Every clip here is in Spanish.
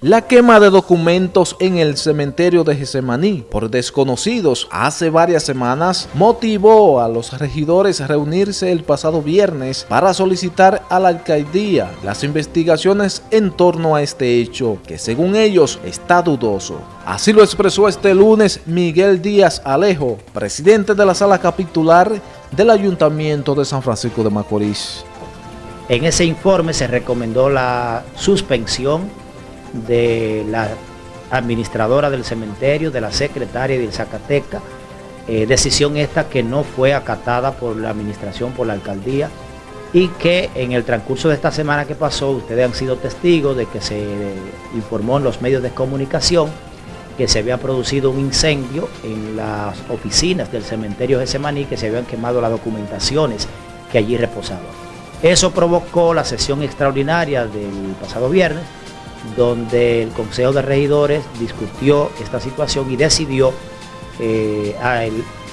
La quema de documentos en el cementerio de Gesemaní por desconocidos hace varias semanas motivó a los regidores a reunirse el pasado viernes para solicitar a la alcaldía las investigaciones en torno a este hecho, que según ellos está dudoso. Así lo expresó este lunes Miguel Díaz Alejo, presidente de la sala capitular del Ayuntamiento de San Francisco de Macorís. En ese informe se recomendó la suspensión de la administradora del cementerio, de la secretaria del Zacateca, eh, decisión esta que no fue acatada por la administración, por la alcaldía, y que en el transcurso de esta semana que pasó, ustedes han sido testigos de que se informó en los medios de comunicación que se había producido un incendio en las oficinas del cementerio de Semaní, que se habían quemado las documentaciones que allí reposaban. Eso provocó la sesión extraordinaria del pasado viernes, donde el Consejo de Regidores discutió esta situación y decidió eh,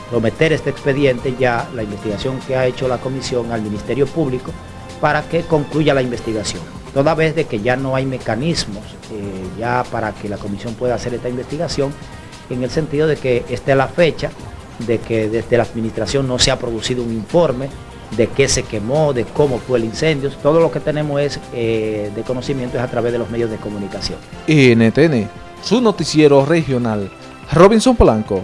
prometer este expediente ya, la investigación que ha hecho la comisión al Ministerio Público, para que concluya la investigación. Toda vez de que ya no hay mecanismos eh, ya para que la comisión pueda hacer esta investigación, en el sentido de que esta es la fecha de que desde la administración no se ha producido un informe de qué se quemó, de cómo fue el incendio. Todo lo que tenemos es eh, de conocimiento es a través de los medios de comunicación. NTN, su noticiero regional. Robinson Polanco.